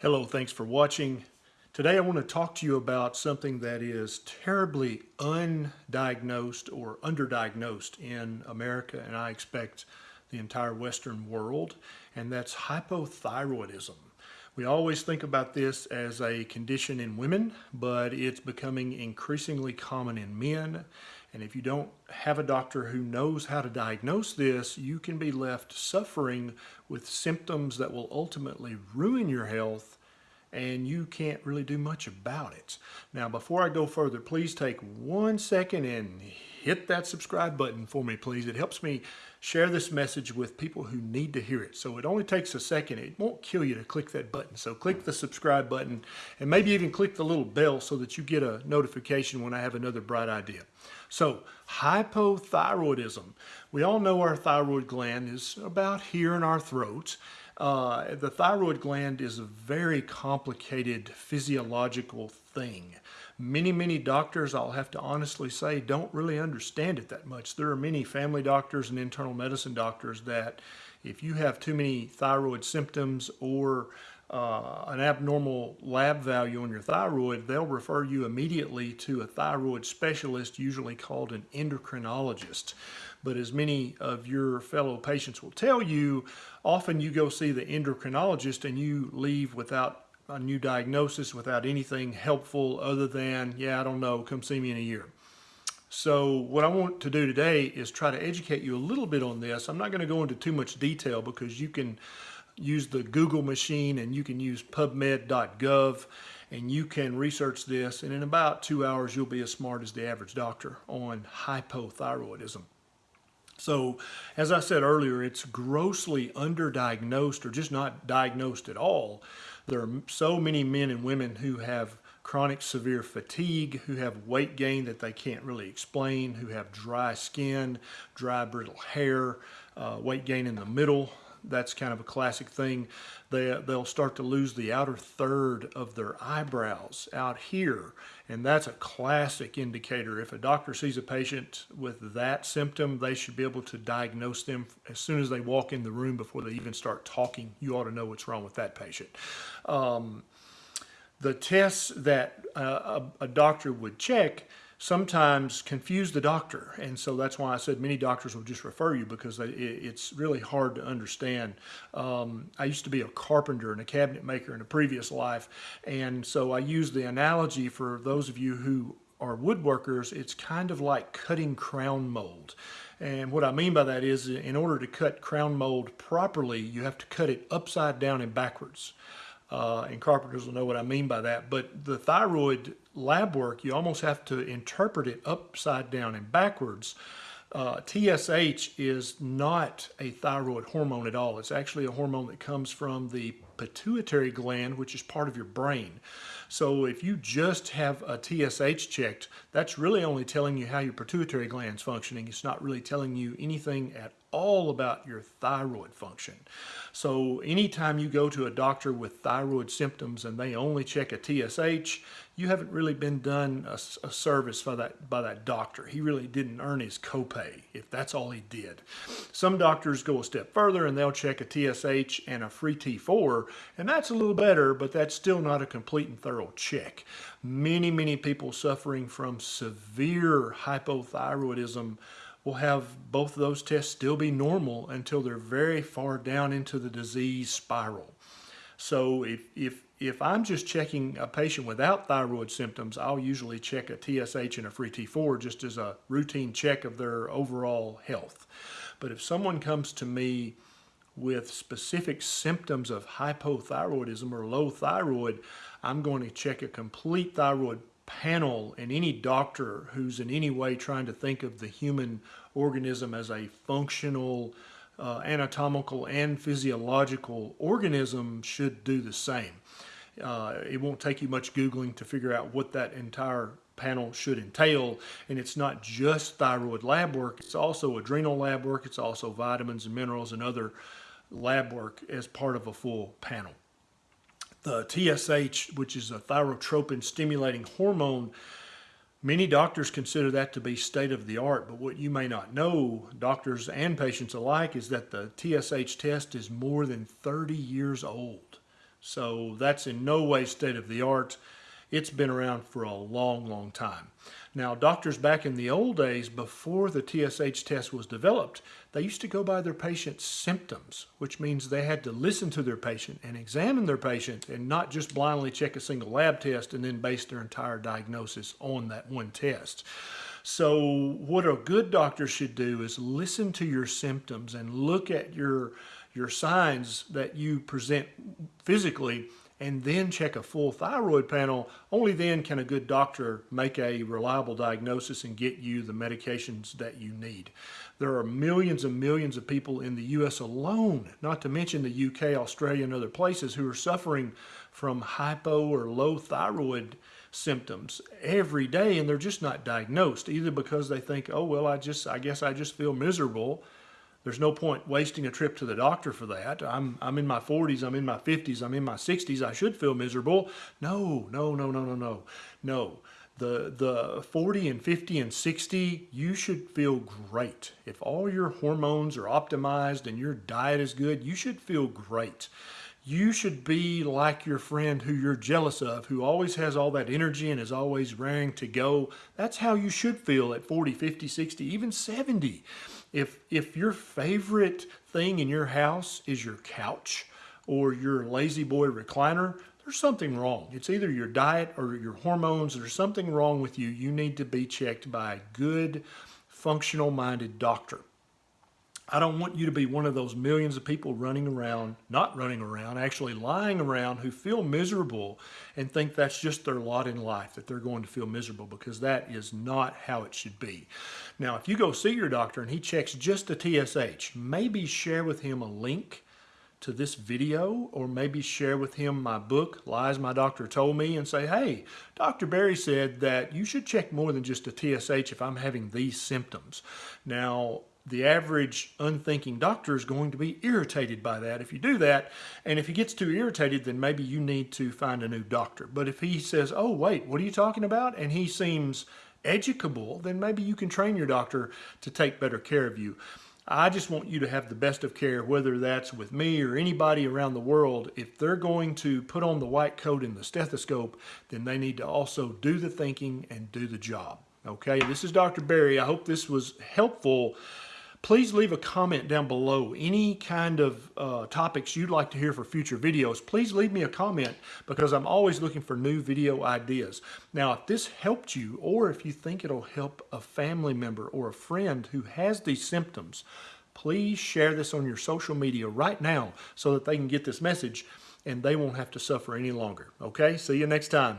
Hello, thanks for watching. Today I want to talk to you about something that is terribly undiagnosed or underdiagnosed in America and I expect the entire Western world, and that's hypothyroidism. We always think about this as a condition in women, but it's becoming increasingly common in men. And if you don't have a doctor who knows how to diagnose this, you can be left suffering with symptoms that will ultimately ruin your health and you can't really do much about it. Now, before I go further, please take one second and hit that subscribe button for me, please. It helps me share this message with people who need to hear it. So it only takes a second. It won't kill you to click that button. So click the subscribe button and maybe even click the little bell so that you get a notification when I have another bright idea. So hypothyroidism. We all know our thyroid gland is about here in our throats. Uh, the thyroid gland is a very complicated physiological thing. Many, many doctors, I'll have to honestly say, don't really understand it that much. There are many family doctors and internal medicine doctors that if you have too many thyroid symptoms or uh, an abnormal lab value on your thyroid, they'll refer you immediately to a thyroid specialist, usually called an endocrinologist. But as many of your fellow patients will tell you, often you go see the endocrinologist and you leave without a new diagnosis, without anything helpful other than, yeah, I don't know, come see me in a year. So what I want to do today is try to educate you a little bit on this. I'm not going to go into too much detail because you can use the Google machine and you can use pubmed.gov and you can research this and in about two hours you'll be as smart as the average doctor on hypothyroidism. So as I said earlier, it's grossly underdiagnosed or just not diagnosed at all. There are so many men and women who have chronic severe fatigue, who have weight gain that they can't really explain, who have dry skin, dry brittle hair, uh, weight gain in the middle, that's kind of a classic thing. They, they'll start to lose the outer third of their eyebrows out here. And that's a classic indicator. If a doctor sees a patient with that symptom, they should be able to diagnose them as soon as they walk in the room before they even start talking. You ought to know what's wrong with that patient. Um, the tests that uh, a, a doctor would check sometimes confuse the doctor. And so that's why I said many doctors will just refer you because it's really hard to understand. Um, I used to be a carpenter and a cabinet maker in a previous life. And so I use the analogy for those of you who are woodworkers, it's kind of like cutting crown mold. And what I mean by that is in order to cut crown mold properly, you have to cut it upside down and backwards. Uh, and carpenters will know what I mean by that. But the thyroid lab work, you almost have to interpret it upside down and backwards. Uh, TSH is not a thyroid hormone at all. It's actually a hormone that comes from the pituitary gland, which is part of your brain. So if you just have a TSH checked, that's really only telling you how your pituitary gland is functioning. It's not really telling you anything at all about your thyroid function. So anytime you go to a doctor with thyroid symptoms and they only check a TSH, you haven't really been done a, a, service by that by that doctor. He really didn't earn his copay if that's all he did. Some doctors go a step further and they'll check a TSH and a free T4 and that's a little better but that's still not a complete and thorough check. Many many people suffering from severe hypothyroidism will have both of those tests still be normal until they're very far down into the disease spiral. So if, if, if I'm just checking a patient without thyroid symptoms, I'll usually check a TSH and a free T4 just as a routine check of their overall health. But if someone comes to me with specific symptoms of hypothyroidism or low thyroid, I'm going to check a complete thyroid panel and any doctor who's in any way trying to think of the human organism as a functional uh, anatomical and physiological organism should do the same. Uh, it won't take you much Googling to figure out what that entire panel should entail. And it's not just thyroid lab work, it's also adrenal lab work, it's also vitamins and minerals and other lab work as part of a full panel. The TSH, which is a thyrotropin stimulating hormone, Many doctors consider that to be state of the art, but what you may not know, doctors and patients alike, is that the TSH test is more than 30 years old. So that's in no way state of the art. It's been around for a long, long time. Now, doctors back in the old days, before the TSH test was developed, they used to go by their patient's symptoms, which means they had to listen to their patient and examine their patient and not just blindly check a single lab test and then base their entire diagnosis on that one test. So, what a good doctor should do is listen to your symptoms and look at your your signs that you present physically and then check a full thyroid panel, only then can a good doctor make a reliable diagnosis and get you the medications that you need. There are millions and millions of people in the US alone, not to mention the UK, Australia, and other places, who are suffering from hypo or low thyroid symptoms every day and they're just not diagnosed either because they think oh well i just i guess i just feel miserable there's no point wasting a trip to the doctor for that. I'm, I'm in my 40s, I'm in my 50s, I'm in my 60s. I should feel miserable. No, no, no, no, no, no. No. The, the 40 and 50 and 60, you should feel great. If all your hormones are optimized and your diet is good, you should feel great you should be like your friend who you're jealous of, who always has all that energy and is always raring to go. That's how you should feel at 40, 50, 60, even 70. If, if your favorite thing in your house is your couch or your La-Z-Boy recliner, there's something wrong. It's either your diet or your hormones. There's something wrong with you. You need to be checked by a good, functional minded doctor. I don't want you to be one of those millions of people running around, not running around, actually lying around who feel miserable and think that's just their lot in life, that they're going to feel miserable because that is not how it should be. Now, if you go see your doctor and he checks just the TSH, maybe share with him a link to this video or maybe share with him my book, Lies My Doctor Told Me, and say, hey, Dr. Berry said that you should check more than just a TSH if I'm having these symptoms. Now, the average unthinking doctor is going to be irritated by that if you do that. And if he gets too irritated, then maybe you need to find a new doctor. But if he says, oh, wait, what are you talking about? And he seems educable, then maybe you can train your doctor to take better care of you. I just want you to have the best of care, whether that's with me or anybody around the world. If they're going to put on the white coat and the stethoscope, then they need to also do the thinking and do the job. Okay, this is Dr. Berry. I hope this was helpful Please leave a comment down below. Any kind of uh, topics you'd like to hear for future videos, please leave me a comment because I'm always looking for new video ideas. Now, if this helped you or if you think it'll help a family member or a friend who has these symptoms, please share this on your social media right now so that they can get this message and they won't have to suffer any longer. Okay, see you next time.